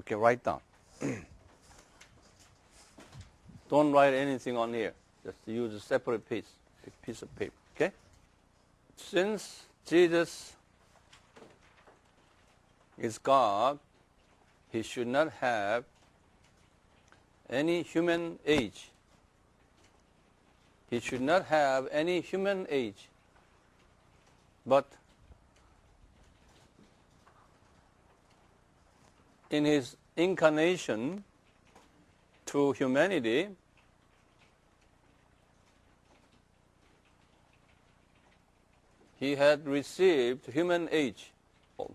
Okay, write down. Don't write anything on here. Just use a separate piece, a piece of paper. Okay? Since Jesus is God, he should not have any human age. He should not have any human age. But in his incarnation to humanity, he had received human age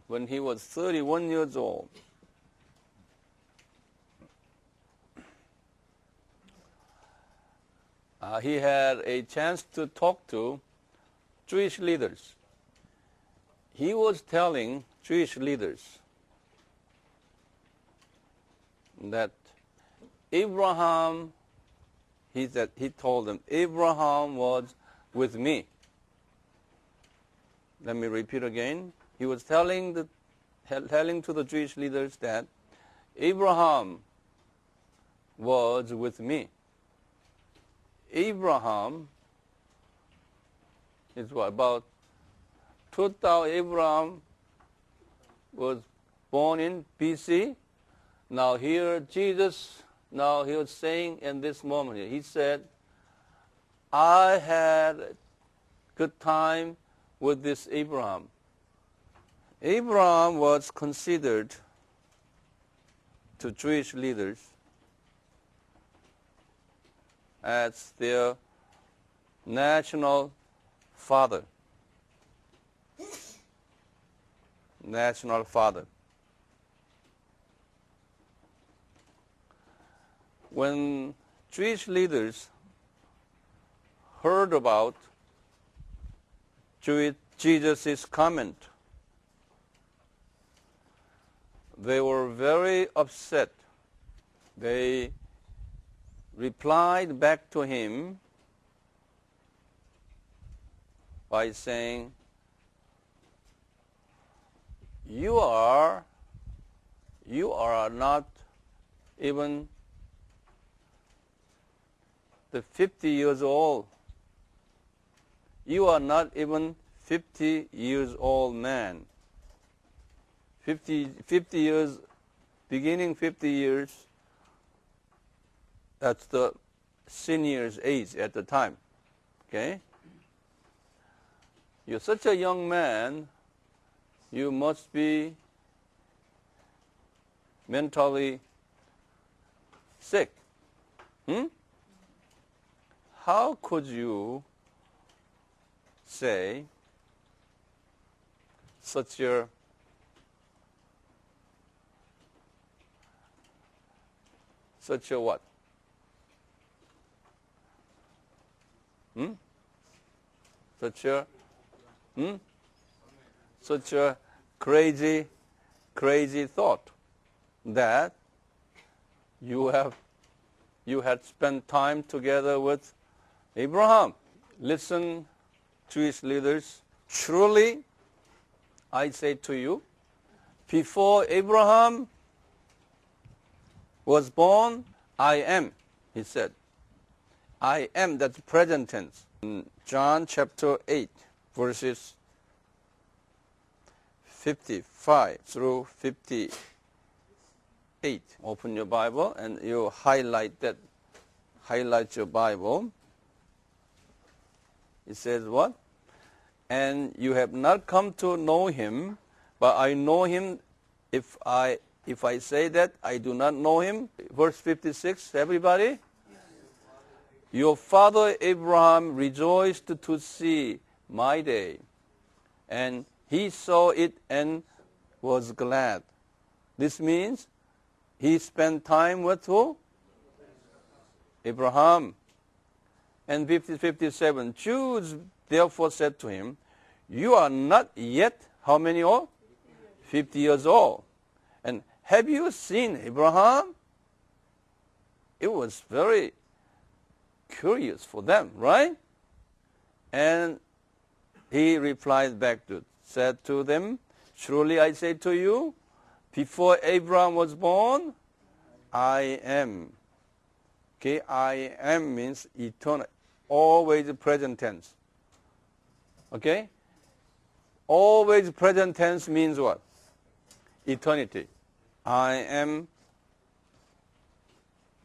when he was 31 years old. Uh, he had a chance to talk to Jewish leaders. He was telling Jewish leaders that Abraham, he, said, he told them, Abraham was with me. Let me repeat again. He was telling, the, telling to the Jewish leaders that Abraham was with me. Abraham is what, about 2000, Abraham was born in BC. Now here Jesus, now he was saying in this moment, he said, I had good time with this Abraham. Abraham was considered to Jewish leaders as their national father. National father. When Jewish leaders heard about Jesus' comment, they were very upset. They replied back to him by saying, you are, you are not even the 50 years old. You are not even 50 years old man. 50, 50 years, beginning 50 years, that's the senior's age at the time. Okay? You're such a young man, you must be mentally sick. Hmm? How could you say such a such a what? Hmm? Such a, hmm? Such a crazy, crazy thought that you have, you had spent time together with Abraham. Listen, to his leaders, truly, I say to you, before Abraham was born, I am, he said. I am, that's present tense. In John chapter 8, verses 55 through 58. Open your Bible and you highlight that, highlight your Bible. It says what? And you have not come to know him, but I know him if I if I say that I do not know him. Verse 56, everybody? Your father Abraham rejoiced to see my day, and he saw it and was glad. This means he spent time with who? Abraham. And 50, 57, Jews therefore said to him, You are not yet how many old? 50 years old. And have you seen Abraham? It was very curious for them, right? And he replied back to, said to them, Truly I say to you, Before Abraham was born, I am. Okay, I am means eternal, always present tense. Okay? Always present tense means what? Eternity. I am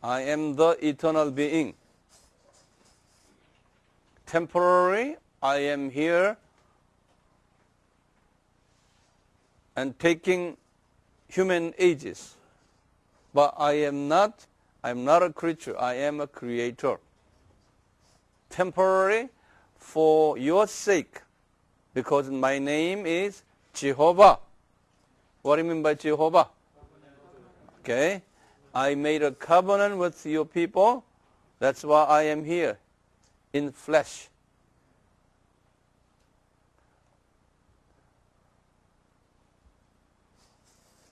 I am the eternal being. Temporary, I am here and taking human ages. But I am not, I am not a creature, I am a creator. Temporary for your sake, because my name is Jehovah. What do you mean by Jehovah? Okay. I made a covenant with your people. That's why I am here in flesh.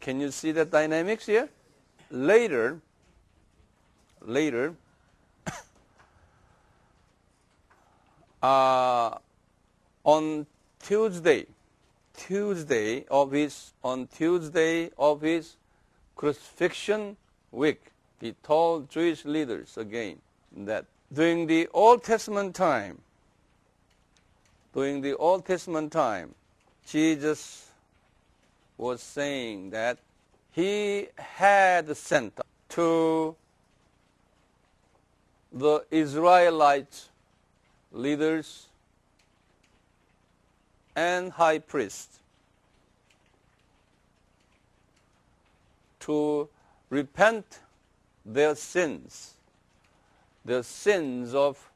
Can you see the dynamics here? Later, later, uh, on Tuesday, Tuesday of his, on Tuesday of his crucifixion week, he told Jewish leaders again that during the Old Testament time, during the Old Testament time, Jesus was saying that he had sent to the Israelite leaders and high priests to repent their sins, the sins of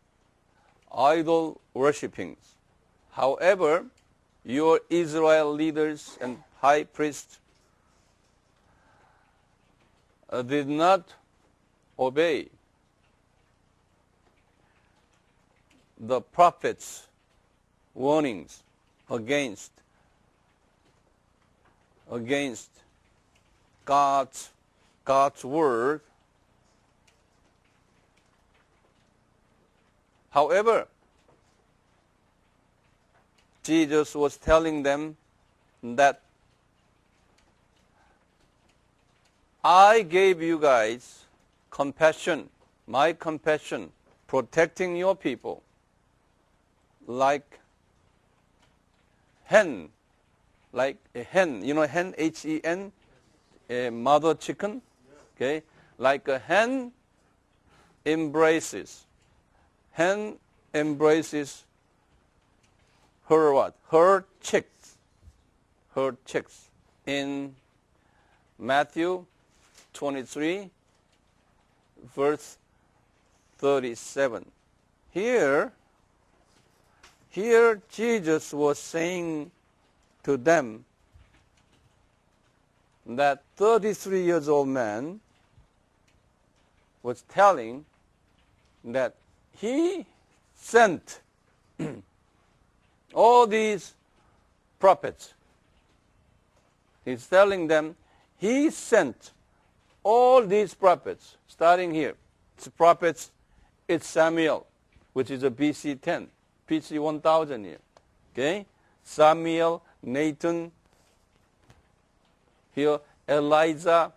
idol worshipping. However, your Israel leaders and high priests uh, did not obey the prophet's warnings against against God's God's word. However, Jesus was telling them that I gave you guys compassion, my compassion, protecting your people like hen, like a hen, you know hen, H-E-N, a mother chicken, okay, like a hen embraces. Hen embraces her what? Her chicks. Her chicks. In Matthew 23, verse 37. Here, here Jesus was saying to them that 33 years old man was telling that he sent all these prophets. He's telling them he sent all these prophets, starting here. It's prophets, it's Samuel, which is a BC 10, BC 1000 here. Okay? Samuel, Nathan, here Elijah,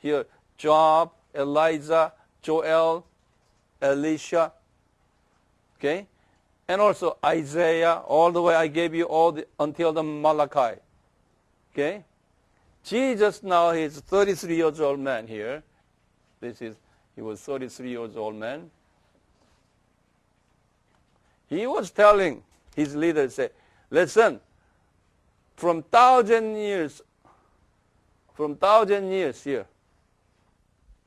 here Job, Elijah, Joel, Elisha, okay? And also Isaiah, all the way I gave you all the, until the Malachi, okay? Jesus now he's 33 years old man here. This is, he was 33 years old man. He was telling his leaders, say, listen, from thousand years, from thousand years here,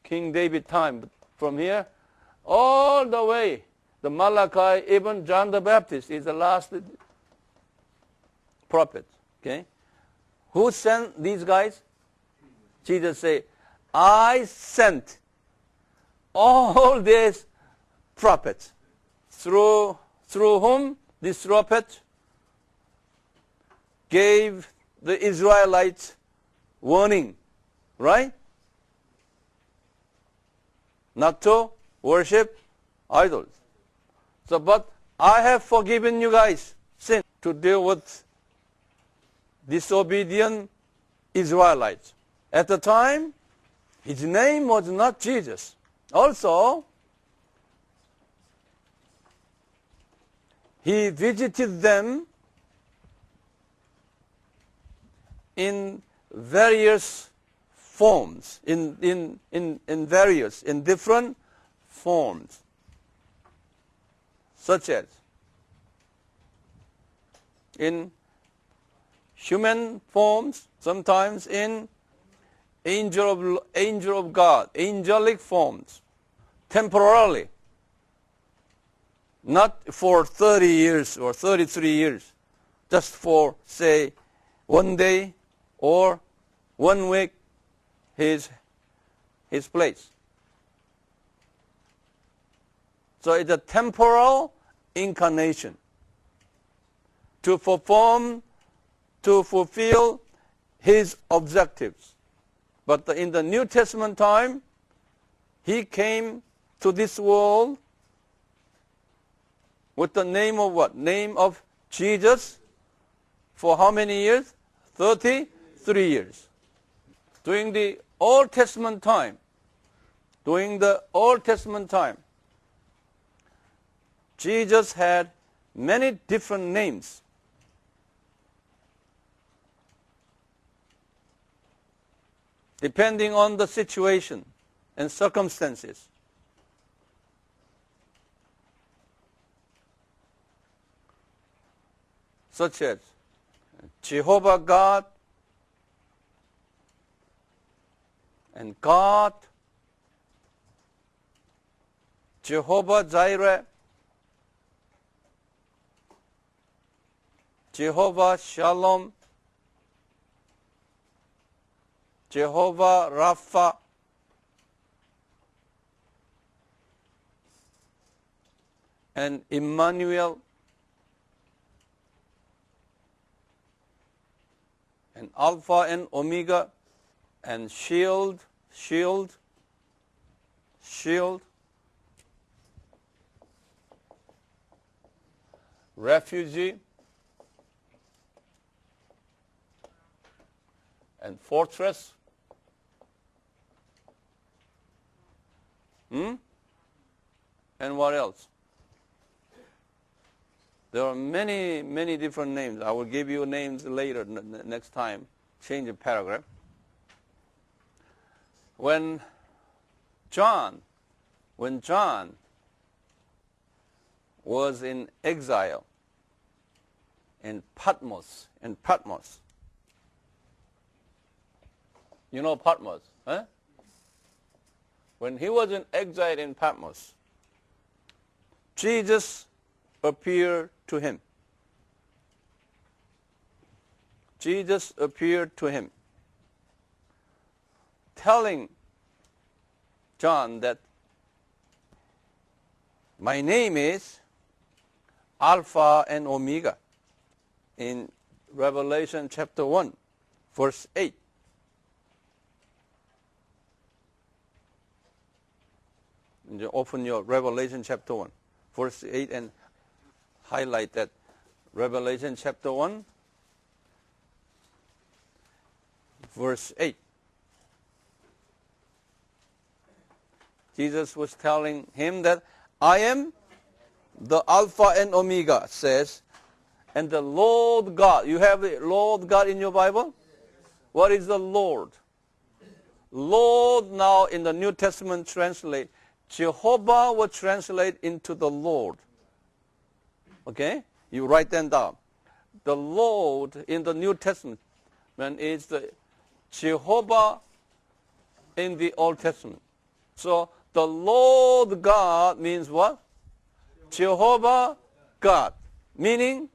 King David time, from here, all the way, the Malachi, even John the Baptist is the last prophet. Okay? Who sent these guys? Jesus say, I sent all these prophets through through whom this prophet gave the Israelites warning, right? Not to worship idols. So, but I have forgiven you guys sin to deal with disobedient Israelites. At the time, his name was not Jesus. Also, he visited them in various forms, in, in, in, in various, in different forms, such as in human forms, sometimes in angel of, angel of God, angelic forms, temporarily, not for 30 years or 33 years, just for, say, one day or one week, his, his place. So it's a temporal incarnation to perform, to fulfill his objectives. But in the New Testament time, he came to this world with the name of what? Name of Jesus for how many years? 33 years. During the Old Testament time, during the Old Testament time, Jesus had many different names. Depending on the situation and circumstances. Such as Jehovah God and God, Jehovah Jireh, Jehovah Shalom, Jehovah Rapha, and Emmanuel, and Alpha and Omega, and Shield, Shield, Shield, Refugee, and Fortress. Hmm? And what else? There are many, many different names. I will give you names later, next time. Change the paragraph. When John, when John was in exile in Patmos, in Patmos. You know Patmos, huh? When he was in exile in Patmos, Jesus appeared to him. Jesus appeared to him, telling John that my name is Alpha and Omega in Revelation chapter 1, verse 8. You open your Revelation chapter 1, verse 8, and highlight that Revelation chapter 1, verse 8. Jesus was telling him that I am the Alpha and Omega, says, and the Lord God. You have the Lord God in your Bible? What is the Lord? Lord now in the New Testament translate, Jehovah will translate into the Lord. Okay? You write them down. The Lord in the New Testament is the Jehovah in the Old Testament. So the Lord God means what? Jehovah God. Meaning,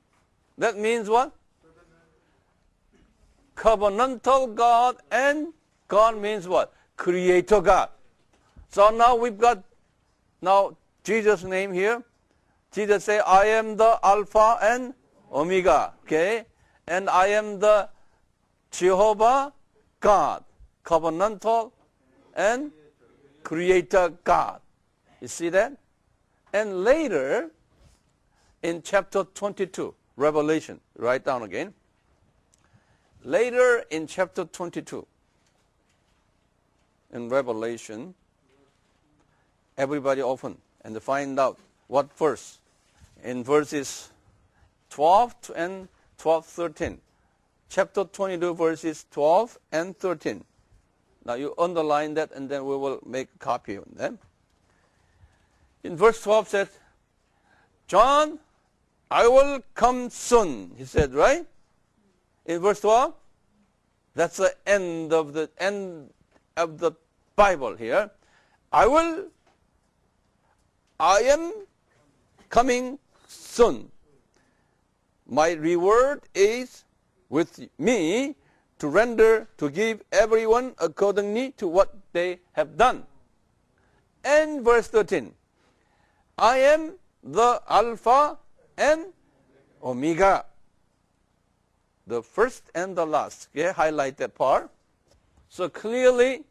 that means what? Covenantal God and God means what? Creator God. So now we've got now Jesus' name here. Jesus say, I am the Alpha and Omega. Okay? And I am the Jehovah God, covenantal and creator God. You see that? And later, in chapter 22, Revelation, write down again. later in chapter 22, in Revelation, everybody open and find out what verse. In verses 12 and 12, 13. Chapter 22, verses 12 and 13. Now you underline that and then we will make a copy of them. In verse 12 says, John, I will come soon, he said, right? In verse 12, that's the end of the end of the Bible here. I will, I am coming soon. My reward is with me to render, to give everyone accordingly to what they have done. And verse 13, I am the Alpha and Omega. The first and the last. Okay, highlight that part. So clearly,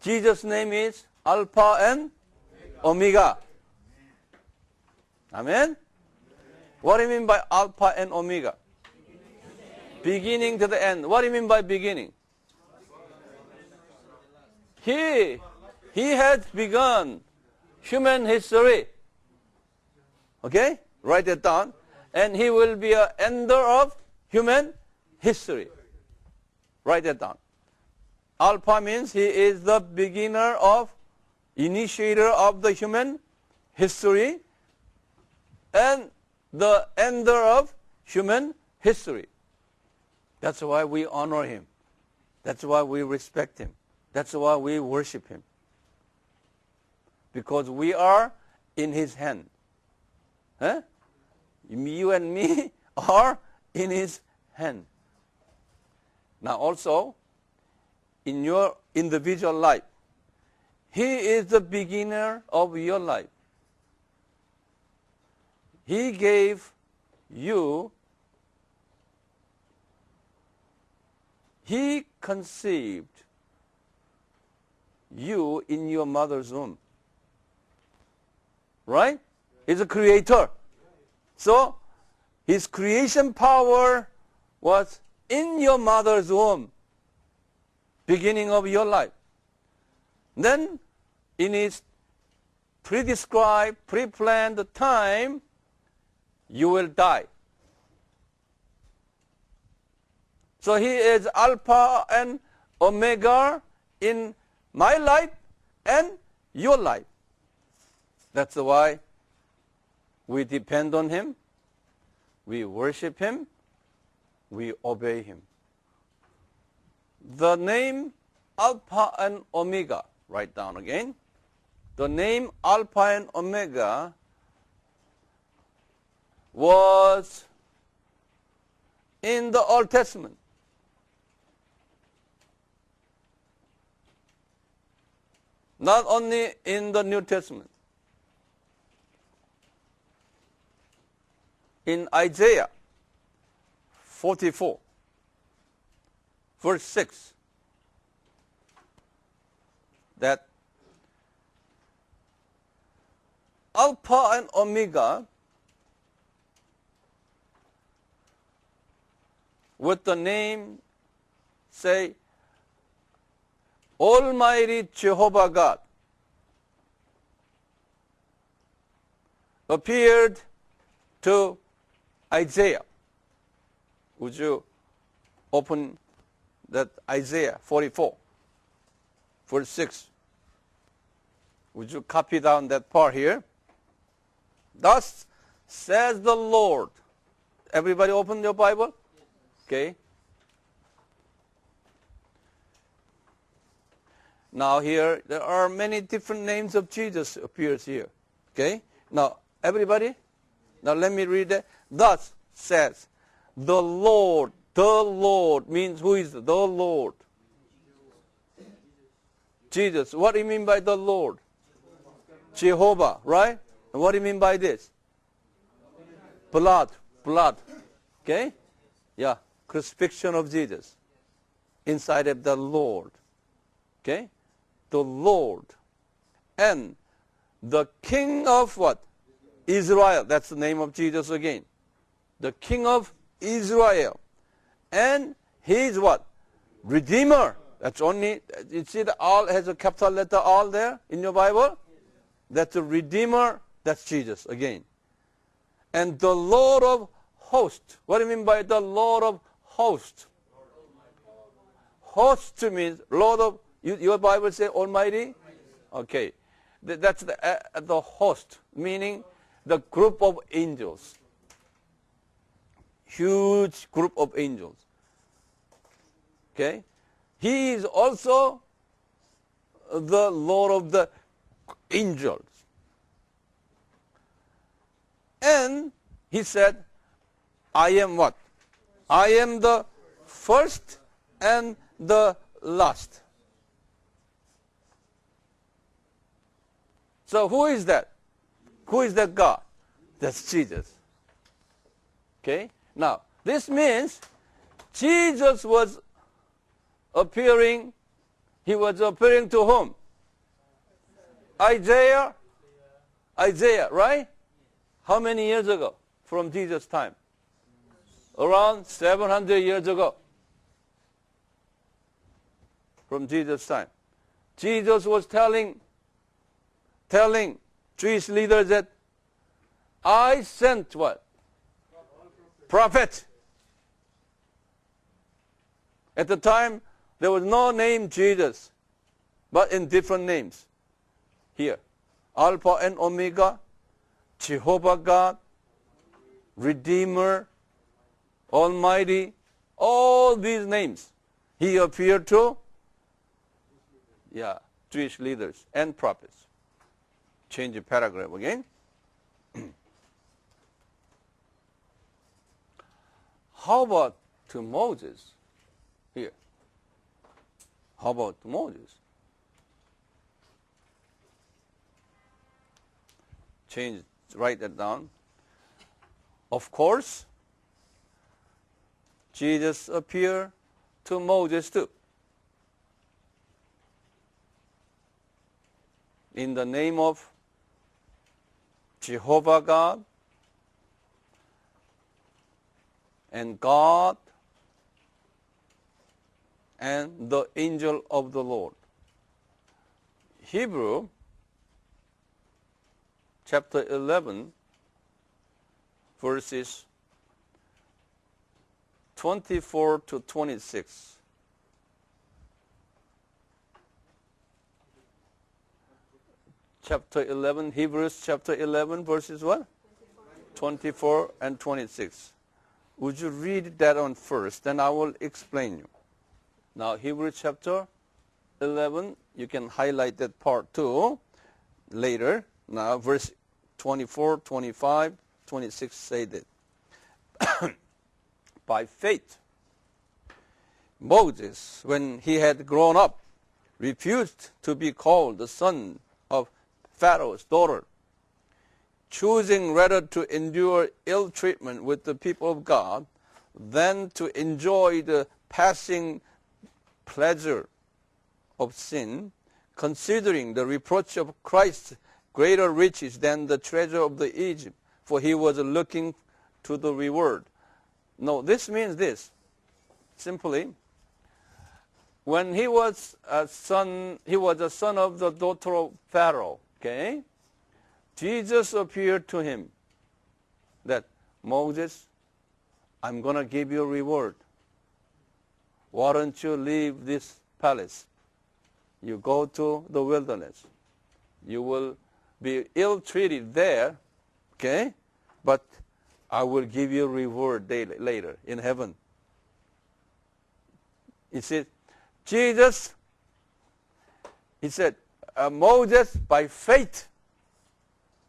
Jesus' name is Alpha and Omega. Amen? What do you mean by Alpha and Omega? Beginning to the end. What do you mean by beginning? He, he had begun human history. Okay? Write it down. And he will be an ender of human history. Write it down. Alpha means he is the beginner of, initiator of the human history and the ender of human history. That's why we honor him. That's why we respect him. That's why we worship him. Because we are in his hand. Huh? You and me are in his hand. Now also, in your individual life, he is the beginner of your life. He gave you He conceived you in your mother's womb. Right? He's a creator. So, his creation power was in your mother's womb, beginning of your life. Then, in his pre-described, pre-planned time, you will die. So he is Alpha and Omega in my life and your life. That's why we depend on him, we worship him, we obey him. The name Alpha and Omega, write down again. The name Alpha and Omega was in the Old Testament. not only in the New Testament. In Isaiah 44, verse 6, that Alpha and Omega with the name, say, Almighty Jehovah God appeared to Isaiah. Would you open that Isaiah 44, verse 6? Would you copy down that part here? Thus says the Lord. Everybody open your Bible? Okay. Now here, there are many different names of Jesus appears here. Okay? Now, everybody? Now let me read it. Thus says, the Lord, the Lord means who is the Lord? Jesus. What do you mean by the Lord? Jehovah, right? And what do you mean by this? Blood, blood. Okay? Yeah, crucifixion of Jesus inside of the Lord. Okay? the Lord and the King of what? Israel. That's the name of Jesus again. The King of Israel. And He is what? Redeemer. That's only, you see the all has a capital letter all there in your Bible? That's a Redeemer. That's Jesus again. And the Lord of hosts. What do you mean by the Lord of hosts? Host means Lord of, you, your Bible say Almighty? Okay. That's the, uh, the host, meaning the group of angels. Huge group of angels. Okay? He is also the Lord of the angels. And he said, I am what? I am the first and the last. So who is that? Who is that God? That's Jesus. Okay? Now, this means Jesus was appearing, he was appearing to whom? Isaiah? Isaiah, right? How many years ago from Jesus' time? Around 700 years ago from Jesus' time. Jesus was telling, telling Jewish leaders that I sent what? Prophet. At the time, there was no name Jesus, but in different names. Here, Alpha and Omega, Jehovah God, Redeemer, Almighty, all these names. He appeared to yeah, Jewish leaders and prophets. Change the paragraph again. How about to Moses here? How about to Moses? Change, write that down. Of course, Jesus appeared to Moses too. in the name of Jehovah God and God and the angel of the Lord. Hebrew chapter 11 verses 24 to 26. chapter 11, Hebrews chapter 11, verses what? 24 and 26. Would you read that on first, then I will explain you. Now, Hebrews chapter 11, you can highlight that part too later. Now, verse 24, 25, 26 say that. By faith, Moses, when he had grown up, refused to be called the son of Pharaoh's daughter, choosing rather to endure ill treatment with the people of God than to enjoy the passing pleasure of sin, considering the reproach of Christ greater riches than the treasure of the Egypt, for he was looking to the reward. No, this means this. Simply, when he was a son, he was a son of the daughter of Pharaoh. Okay? Jesus appeared to him that Moses, I'm going to give you a reward. Why don't you leave this palace? You go to the wilderness. You will be ill treated there, okay? But I will give you reward later in heaven. He said, Jesus, he said, uh, Moses by faith.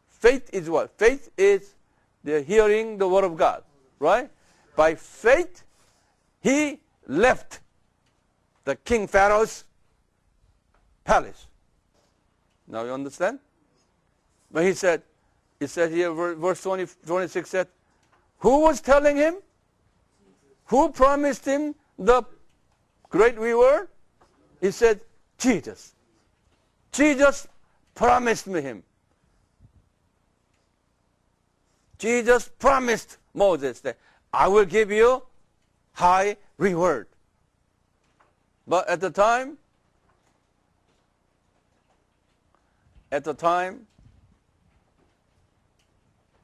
Faith is what? Faith is the hearing the word of God, right? By faith, he left the king Pharaoh's palace. Now you understand? But he said, he said here, verse 20, 26 said, who was telling him? Who promised him the great reward? He said, Jesus. Jesus promised me him. Jesus promised Moses that I will give you high reward. But at the time, at the time,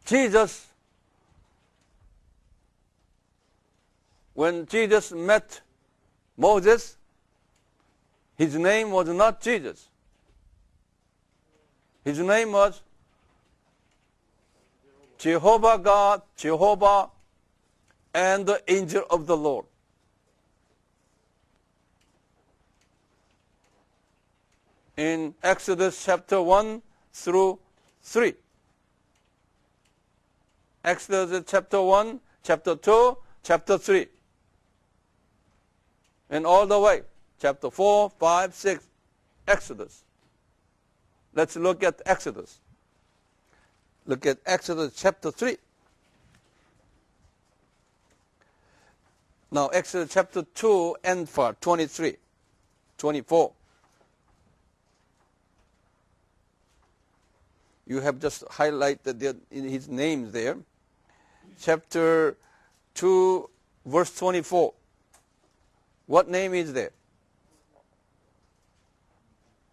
Jesus, when Jesus met Moses, his name was not Jesus. His name was Jehovah God, Jehovah, and the angel of the Lord. In Exodus chapter 1 through 3. Exodus chapter 1, chapter 2, chapter 3. And all the way, chapter 4, 5, 6, Exodus. Let's look at Exodus. Look at Exodus chapter 3. Now, Exodus chapter 2 and 4, 23, 24. You have just highlighted his names there. Chapter 2, verse 24. What name is there?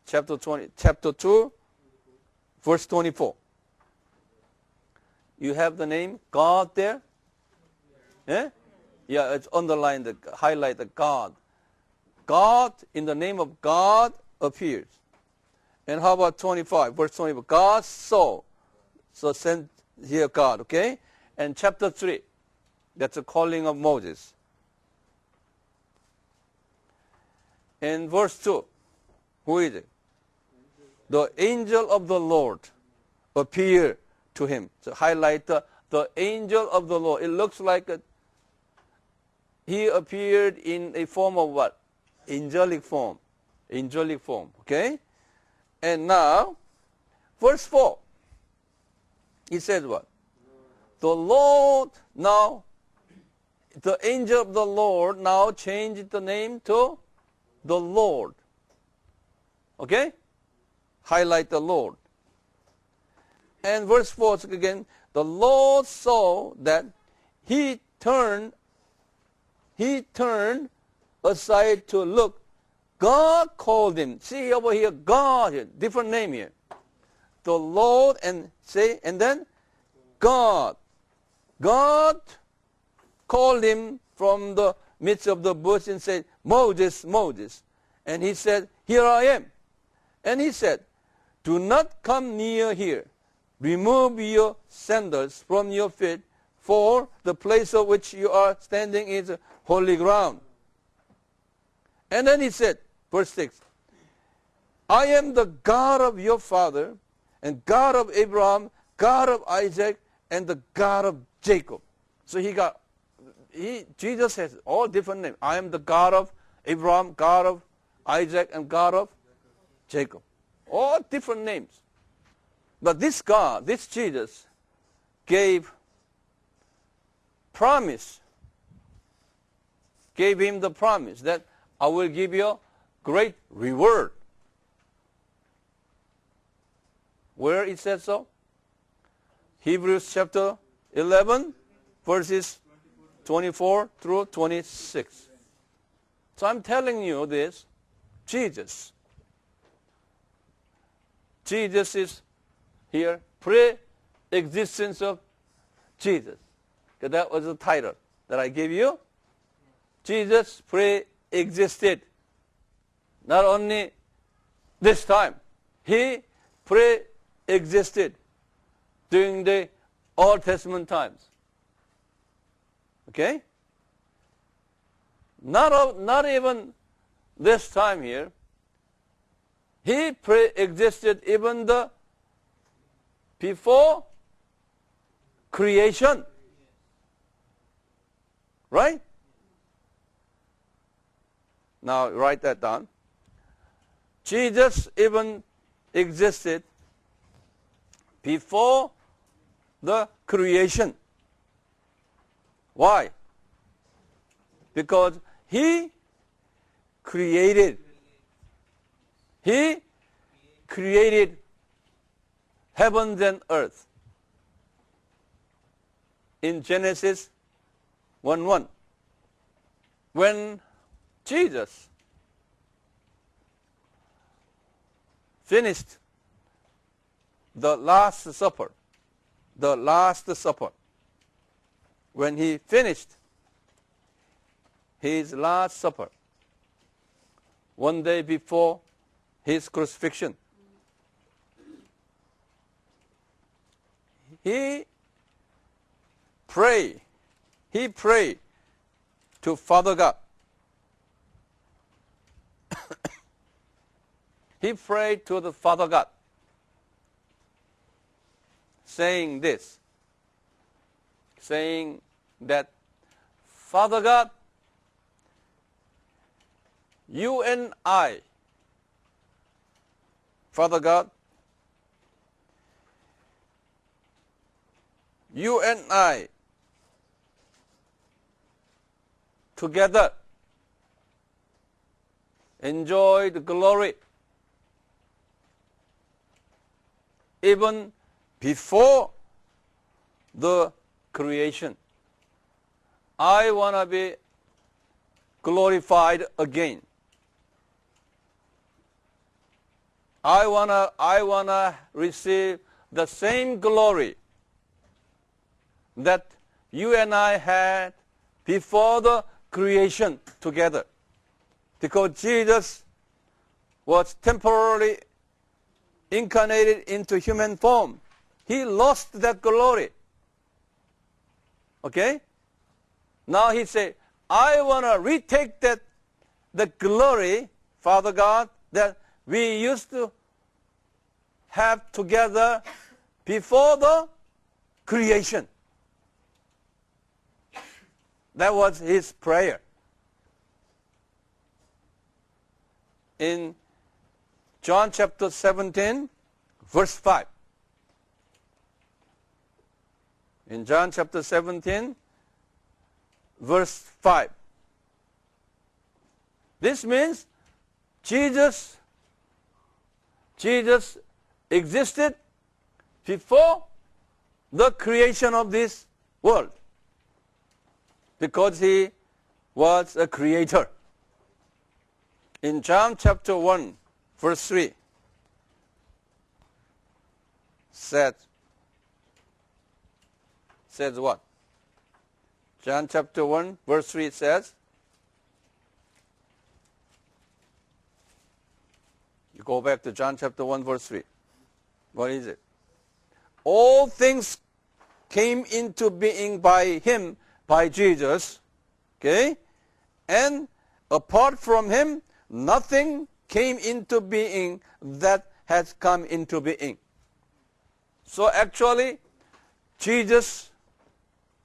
Chapter 20, chapter 2, verse 24. You have the name God there? Yeah? Yeah, it's underlined, the, highlight the God. God, in the name of God, appears. And how about 25, verse 25? God saw. So sent here God, okay? And chapter 3, that's the calling of Moses. In verse 2, who is it? The angel of the Lord appeared to him. So highlight the, the angel of the Lord. It looks like a, he appeared in a form of what? Angelic form. Angelic form. Okay? And now, verse 4. He says what? The Lord now, the angel of the Lord now changed the name to the Lord. Okay? Highlight the Lord. And verse 4 again, the Lord saw that he turned, he turned aside to look. God called him. See over here, God here, different name here. The Lord and say, and then God. God called him from the midst of the bush and said, Moses, Moses. And he said, Here I am. And he said, Do not come near here. Remove your sandals from your feet, for the place of which you are standing is holy ground. And then he said, verse 6, I am the God of your father, and God of Abraham, God of Isaac, and the God of Jacob. So he got he, Jesus has all different names. I am the God of Abraham, God of Isaac, and God of Jacob. All different names. But this God, this Jesus, gave promise, gave him the promise that I will give you great reward. Where it says so? Hebrews chapter 11, verses 24 through 26. So I'm telling you this, Jesus. Jesus is here, pre-existence of Jesus. Because that was the title that I gave you. Jesus pre-existed. Not only this time, he pre-existed during the Old Testament times. Okay? Not, of, not even this time here. He pre-existed even the before creation. Right? Now write that down. Jesus even existed before the creation. Why? Because he created, he created heavens and earth in Genesis 1-1. When Jesus finished the Last Supper, the Last Supper, when he finished his Last Supper, one day before his crucifixion, he prayed, he prayed to Father God. he prayed to the Father God, saying this, saying that, Father God, you and I, Father God, you and I together enjoy the glory even before the creation. I want to be glorified again. I want to I want to receive the same glory that you and I had before the creation together. Because Jesus was temporarily incarnated into human form. He lost that glory. Okay? Now he said, I want to retake that the glory, Father God, that we used to have together before the creation. That was his prayer. In John chapter 17, verse 5. In John chapter 17, verse 5. This means Jesus, Jesus existed before the creation of this world because he was a creator. In John chapter 1, verse 3, said, says what? John chapter 1, verse 3 says, You go back to John chapter 1, verse 3. What is it? All things came into being by him, by Jesus. Okay? And apart from him, nothing came into being that has come into being. So actually, Jesus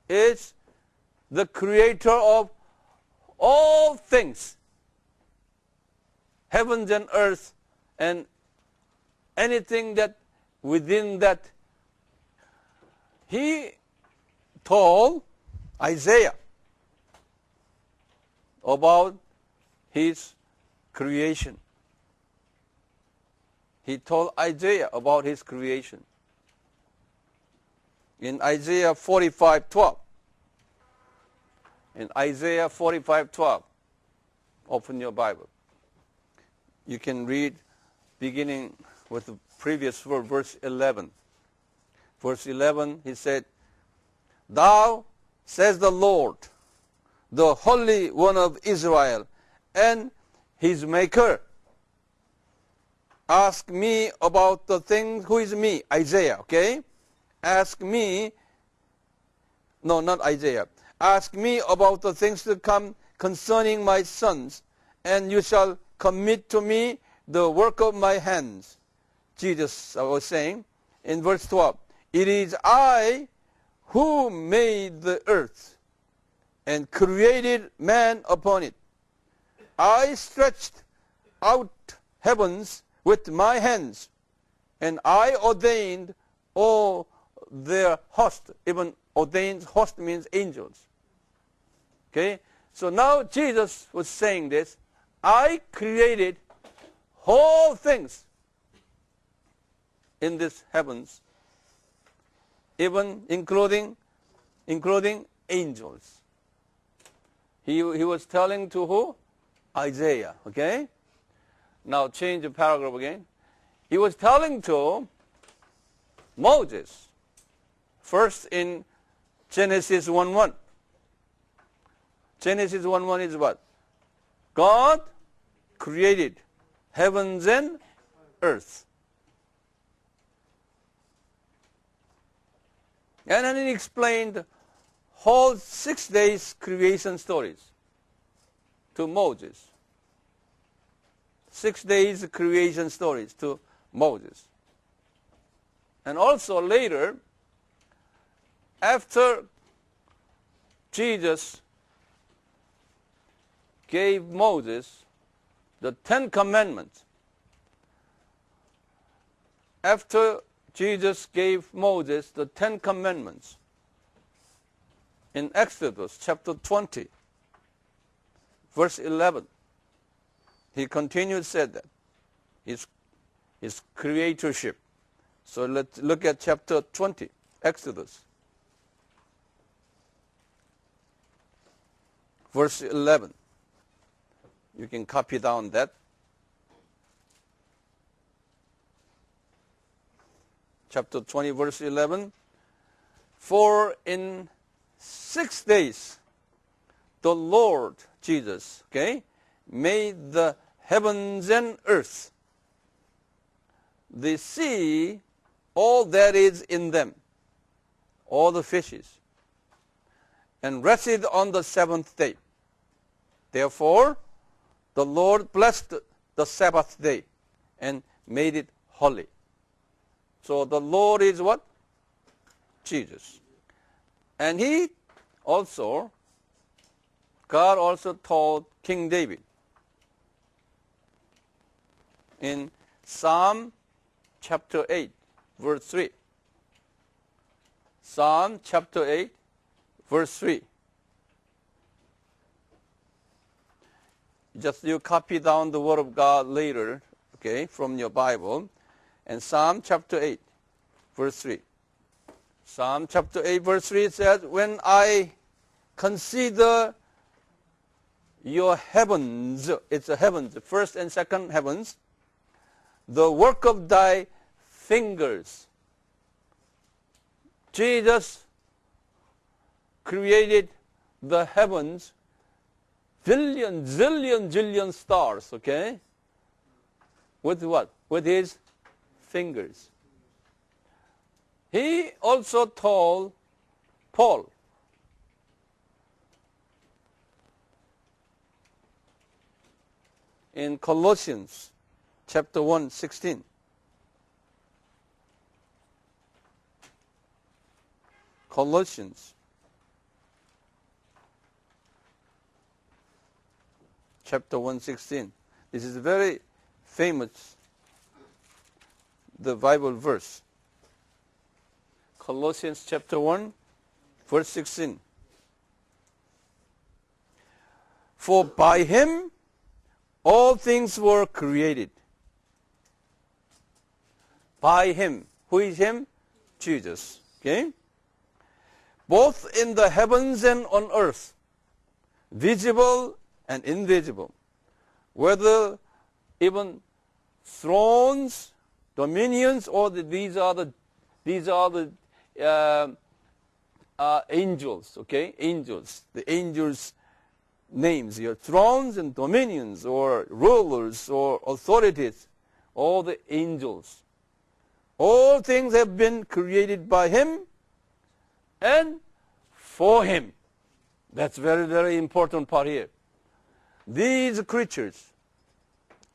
is the creator of all things, heavens and earth, and anything that within that. He told Isaiah about his creation. He told Isaiah about his creation. In Isaiah 45:12. In Isaiah 45:12. Open your Bible. You can read beginning with the previous verse, verse 11. Verse 11, he said, Thou, says the Lord, the Holy One of Israel, and his Maker. Ask me about the things, who is me? Isaiah, okay? Ask me, no, not Isaiah. Ask me about the things to come concerning my sons, and you shall commit to me the work of my hands. Jesus was saying in verse 12, It is I who made the earth and created man upon it. I stretched out heavens with my hands, and I ordained all their host. Even ordained host means angels. Okay? So now Jesus was saying this. I created whole things in this heavens, even including including angels. He, he was telling to who? Isaiah, okay? Now change the paragraph again. he was telling to Moses, first in Genesis 1.1. Genesis 1 1 is what? God created heavens and earth. And then he explained whole six days creation stories to Moses. Six days creation stories to Moses. And also later, after Jesus gave Moses the Ten Commandments, after Jesus gave Moses the Ten Commandments in Exodus chapter 20, verse 11, he continued said that his, his creatorship. So let's look at chapter 20, Exodus. Verse 11. You can copy down that. Chapter 20, verse 11. For in six days the Lord Jesus, okay, made the heavens and earth, the sea, all that is in them, all the fishes, and rested on the seventh day. Therefore, the Lord blessed the Sabbath day and made it holy. So the Lord is what? Jesus. And he also, God also told King David in Psalm chapter 8, verse 3. Psalm chapter 8, verse 3. Just you copy down the word of God later, okay, from your Bible. And Psalm chapter 8, verse 3. Psalm chapter 8, verse 3 says, When I consider your heavens, it's the heavens, the first and second heavens, the work of thy fingers. Jesus created the heavens, billion, zillion, zillion stars, okay? With what? With his fingers. He also told Paul, in Colossians chapter 1, 16. Colossians chapter 1, 16. This is very famous the Bible verse. Colossians chapter 1, verse 16. For by him all things were created. By him. Who is him? Jesus. Okay? Both in the heavens and on earth, visible and invisible. Whether even thrones, dominions, or the, these are the these are the uh, uh, angels. Okay, angels. The angels names, your thrones and dominions, or rulers, or authorities, all the angels. All things have been created by Him and for Him. That's very, very important part here. These creatures,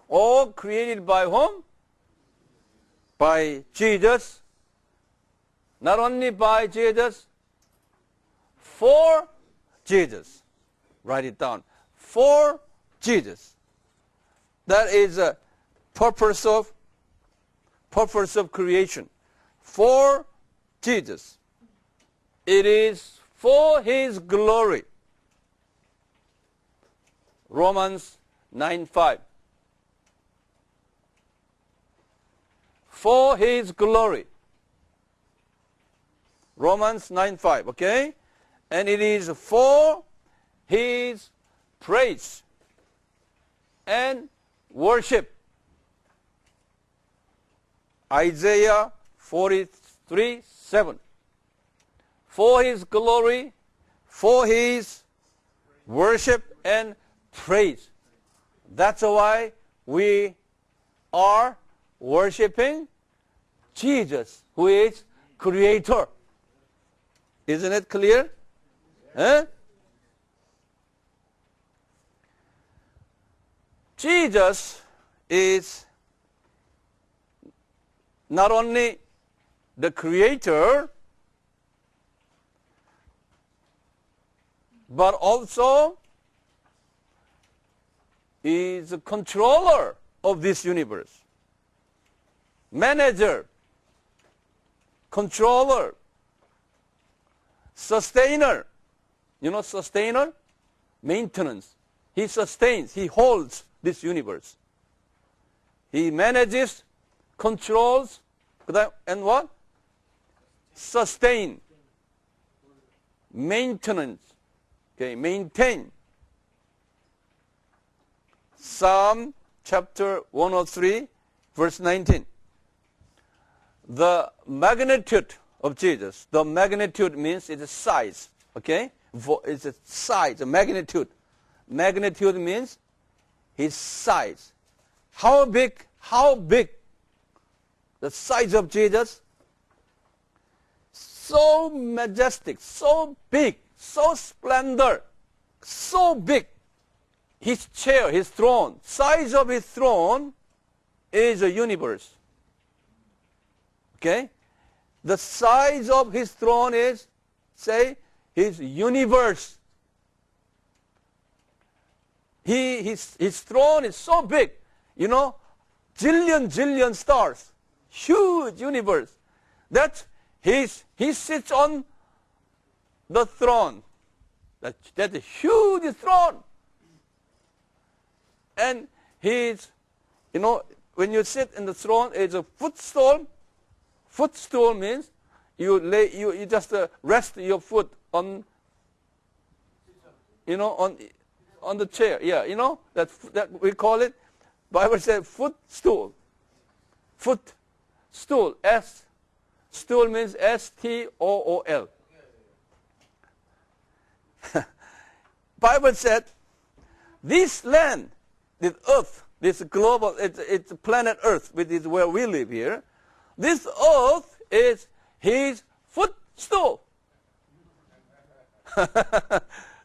all created by whom? By Jesus. Not only by Jesus, for Jesus. Write it down. For Jesus. That is a purpose of purpose of creation. For Jesus. It is for his glory. Romans 9:5. For his glory. Romans 9:5, okay? And it is for his praise and worship. Isaiah 43 7. For his glory, for his worship and praise. That's why we are worshiping Jesus, who is creator. Isn't it clear? Jesus is not only the creator, but also is a controller of this universe. Manager, controller, sustainer. You know sustainer? Maintenance. He sustains, he holds this universe. He manages, controls, and what? Sustain. Maintenance. Okay, maintain. Psalm chapter 103, verse 19. The magnitude of Jesus, the magnitude means it's size, okay? It's a size, a magnitude. Magnitude means his size. How big, how big the size of Jesus? So majestic, so big, so splendor, so big. His chair, his throne, size of his throne is a universe. Okay? The size of his throne is, say, his universe. He, his, his throne is so big, you know, jillion, jillion stars, huge universe. That he's, he sits on the throne. That, that's a huge throne. And he's, you know, when you sit in the throne, it's a footstool. Footstool means you lay, you, you just uh, rest your foot on, you know, on, on the chair. Yeah, you know, that, that we call it, Bible says footstool. Foot stool. S. Stool means S-T-O-O-L. Bible said, this land, this earth, this global, it's, it's planet earth, which is where we live here. This earth is his footstool.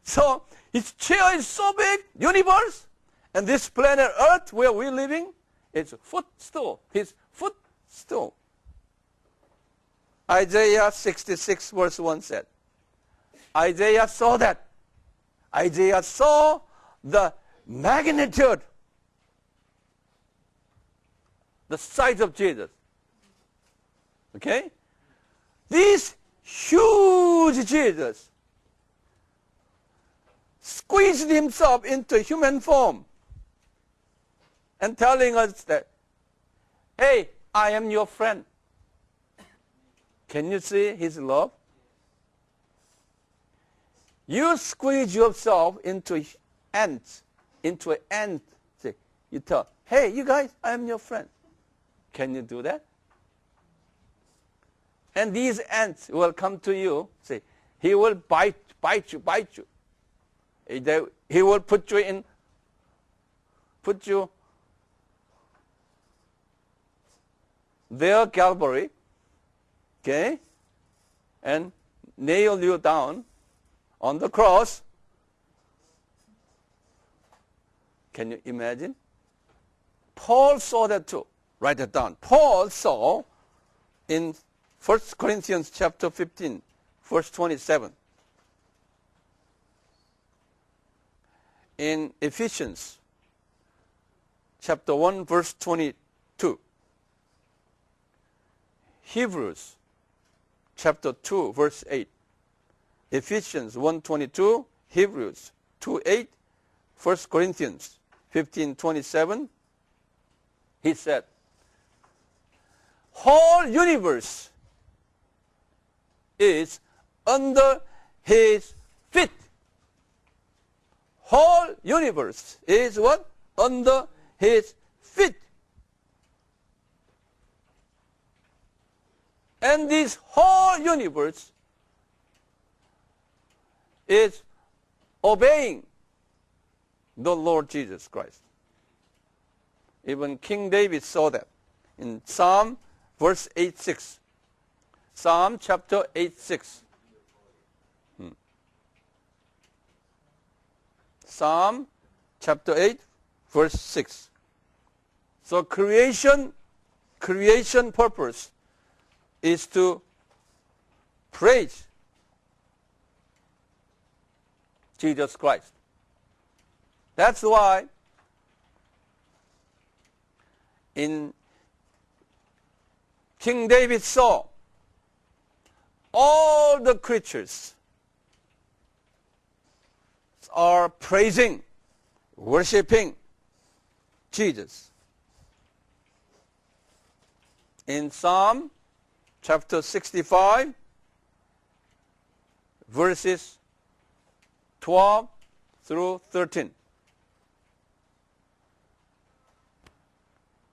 so his chair is so big, universe, and this planet earth where we're living, it's footstool. His footstool. Isaiah 66 verse 1 said, Isaiah saw that. Isaiah saw the magnitude, the size of Jesus. Okay? This huge Jesus squeezed himself into human form and telling us that, hey, I am your friend. Can you see his love? You squeeze yourself into ants, into an ant. You tell, hey, you guys, I am your friend. Can you do that? And these ants will come to you, say, he will bite, bite you, bite you. He will put you in, put you there, Calvary, okay, and nail you down on the cross. Can you imagine? Paul saw that too. Write it down. Paul saw in 1 Corinthians chapter 15, verse 27. in Ephesians chapter 1 verse 22. Hebrews chapter 2 verse 8. Ephesians 1:22, Hebrews 2:8, 1 Corinthians 15:27. He said, whole universe is under his feet whole universe is what? Under his feet. And this whole universe is obeying the Lord Jesus Christ. Even King David saw that in Psalm verse 8 6. Psalm chapter 8 6. Hmm. Psalm chapter 8 verse 6. So creation creation purpose is to praise Jesus Christ. That's why in King David saw all the creatures are praising, worshiping Jesus. In Psalm chapter 65, verses 12 through 13.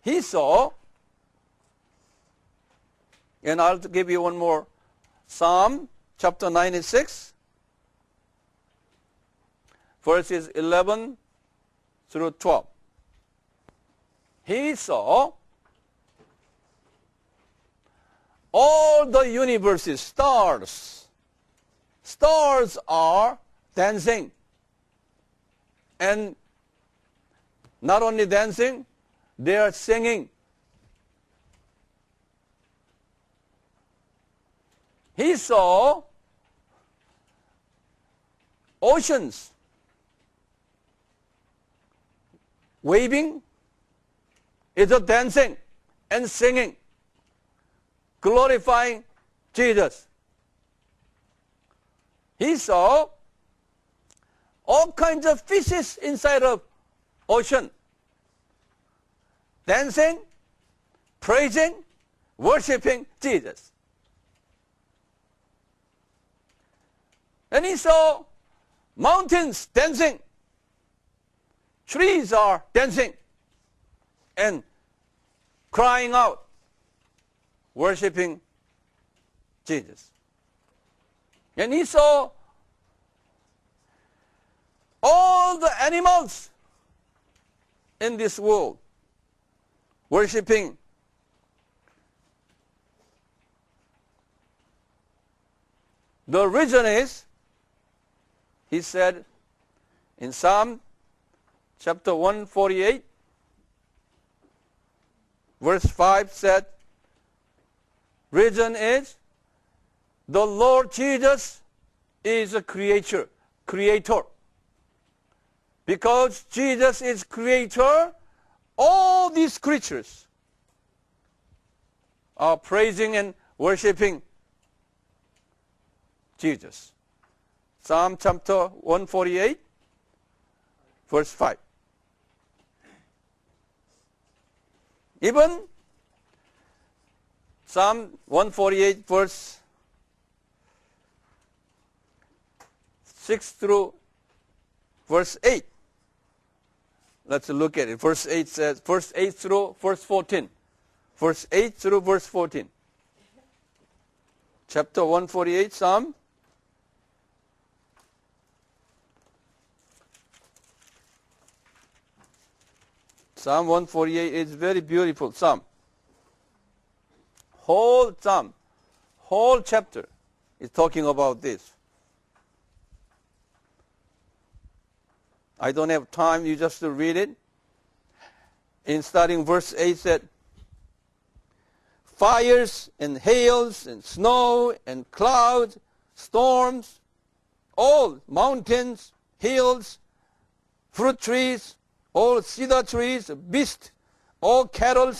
He saw, and I'll give you one more Psalm chapter 96, verses 11 through 12. He saw all the universes, stars. Stars are dancing. And not only dancing, they are singing. He saw oceans waving, either dancing and singing, glorifying Jesus. He saw all kinds of fishes inside of ocean dancing, praising, worshiping Jesus. And he saw mountains dancing, trees are dancing and crying out, worshiping Jesus. And he saw all the animals in this world worshiping the reason is he said in psalm chapter 148 verse 5 said reason is the lord jesus is a creator creator. Because jesus is creator all these creatures are praising and worshiping Jesus. Psalm chapter 148, verse 5. Even Psalm 148, verse 6 through verse 8 Let's look at it. Verse 8 says, verse 8 through verse 14. Verse 8 through verse 14. Chapter 148, Psalm. Psalm 148 is very beautiful psalm. Whole psalm, whole chapter is talking about this. I don't have time, you just read it. In starting verse 8 said, Fires and hails and snow and clouds, storms, all mountains, hills, fruit trees, all cedar trees, beasts, all cattle,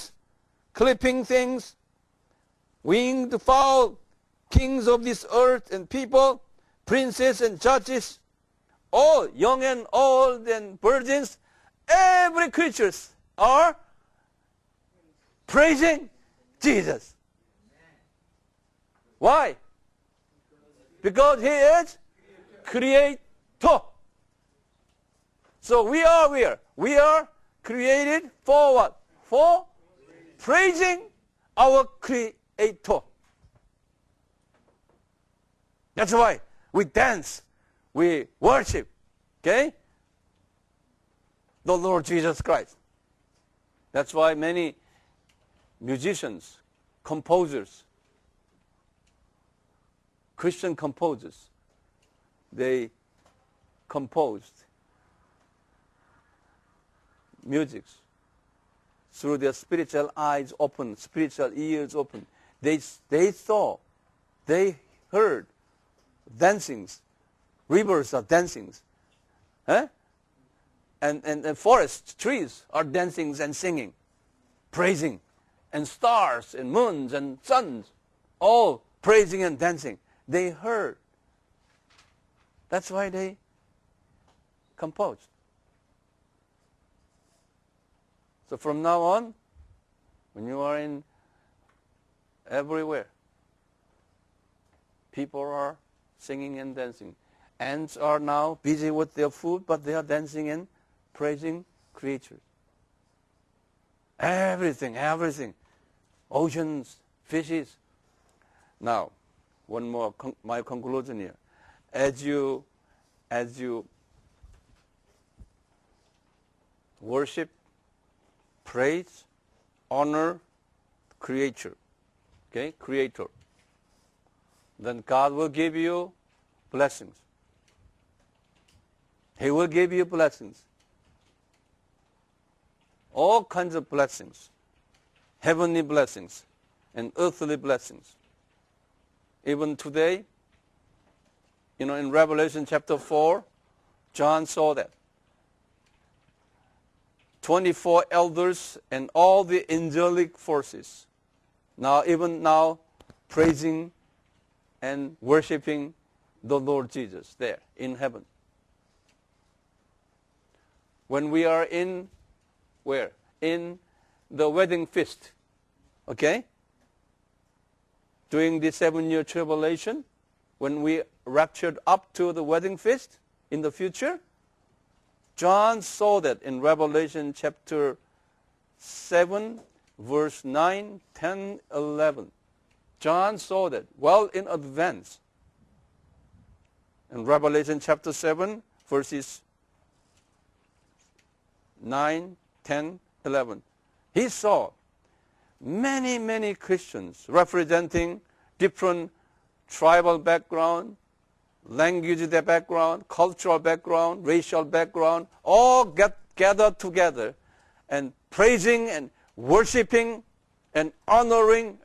clipping things, winged fowl, kings of this earth and people, princes and judges, all young and old and virgins, every creatures are praising Jesus. Why? Because he is creator. So we are where? We are created for what? For praising our creator. That's why we dance, we worship, okay? The Lord Jesus Christ. That's why many musicians, composers, Christian composers, they composed musics through their spiritual eyes open, spiritual ears open. They, they saw, they heard dancings, rivers are dancing. And, and, and forests, trees are dancing and singing, praising. And stars and moons and suns, all praising and dancing. They heard. That's why they composed. So from now on, when you are in everywhere, people are singing and dancing. Ants are now busy with their food, but they are dancing and praising creatures. Everything, everything. Oceans, fishes. Now, one more, con- my conclusion here. As you, as you worship praise, honor, creator. Okay, creator. Then God will give you blessings. He will give you blessings. All kinds of blessings. Heavenly blessings and earthly blessings. Even today, you know, in Revelation chapter 4, John saw that. 24 elders and all the angelic forces. Now, even now, praising and worshiping the Lord Jesus there in heaven. When we are in, where? In the wedding feast. Okay? During the seven year tribulation, when we raptured up to the wedding feast in the future, John saw that in Revelation chapter 7, verse 9, 10, 11. John saw that well in advance. In Revelation chapter 7, verses 9, 10, 11. He saw many, many Christians representing different tribal background, language their background, cultural background, racial background, all get gathered together and praising and worshiping and honoring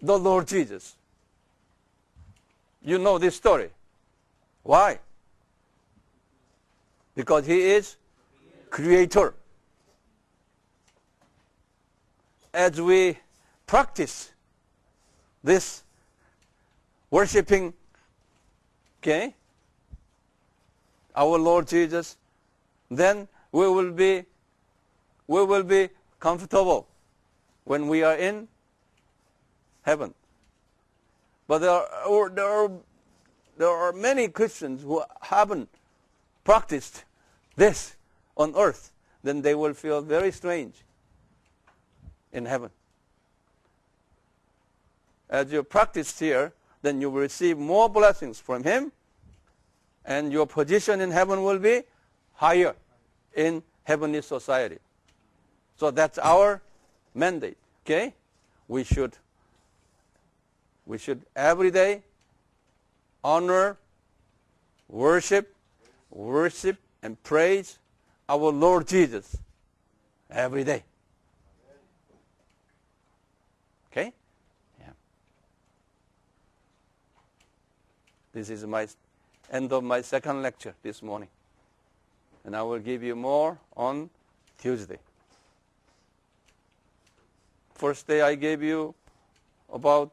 the Lord Jesus. You know this story. Why? Because he is creator. As we practice this worshiping okay, our Lord Jesus, then we will be we will be comfortable when we are in heaven. But there are, there are, there are many Christians who haven't practiced this on earth, then they will feel very strange in heaven. As you practice here, then you will receive more blessings from Him, and your position in heaven will be higher in heavenly society. So that's our mandate. Okay? We should we should every day honor, worship, worship and praise our Lord Jesus every day. Okay? Yeah. This is my end of my second lecture this morning. And I will give you more on Tuesday. First day I gave you about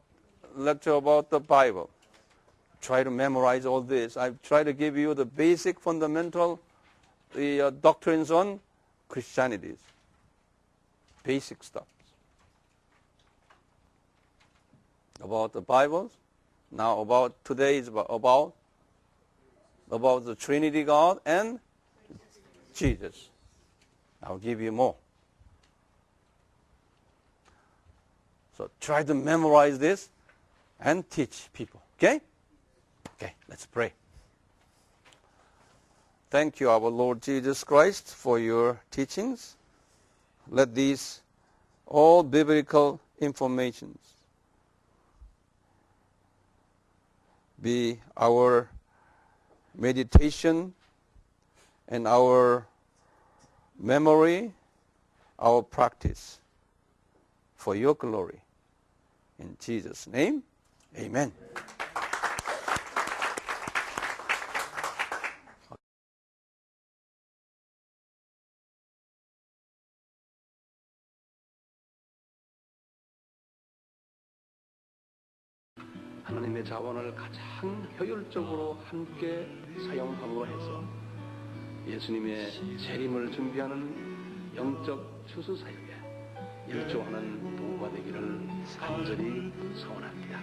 lecture about the Bible. Try to memorize all this. I try to give you the basic fundamental the uh, doctrines on Christianity. Basic stuff. About the Bibles, now about today is about, about about the Trinity God and Jesus. I'll give you more. So try to memorize this and teach people. Okay? Okay, let's pray. Thank you, our Lord Jesus Christ, for your teachings. Let these all biblical informations be our meditation and our memory, our practice for your glory. In Jesus' name, amen. 하 자원을 가장 효율적으로 함께 사용함으로 해서 예수님의 재림을 준비하는 영적 추수 사역에 일조하는 부부가 되기를 간절히 소원합니다.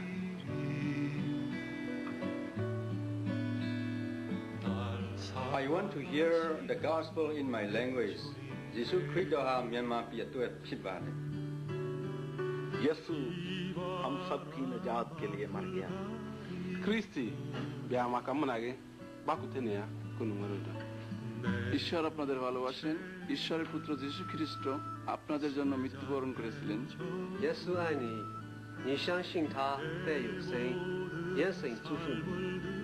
I want to hear the gospel in my language. 예수 그리스도와 면마 비에 또 피바네. 예수 हम सब की निजात के लिए मर गया। क्रिस्ती ব্যায়ামা come on আগে বাকুতে নেয়া কোন ঈশ্বর আপনাদের ভালোবাসেন ঈশ্বরের পুত্র যীশু খ্রিস্ট আপনাদের জন্য মৃত্যুবরণ করেছিলেন 예수爱你你相信他被永生，严神祝福你。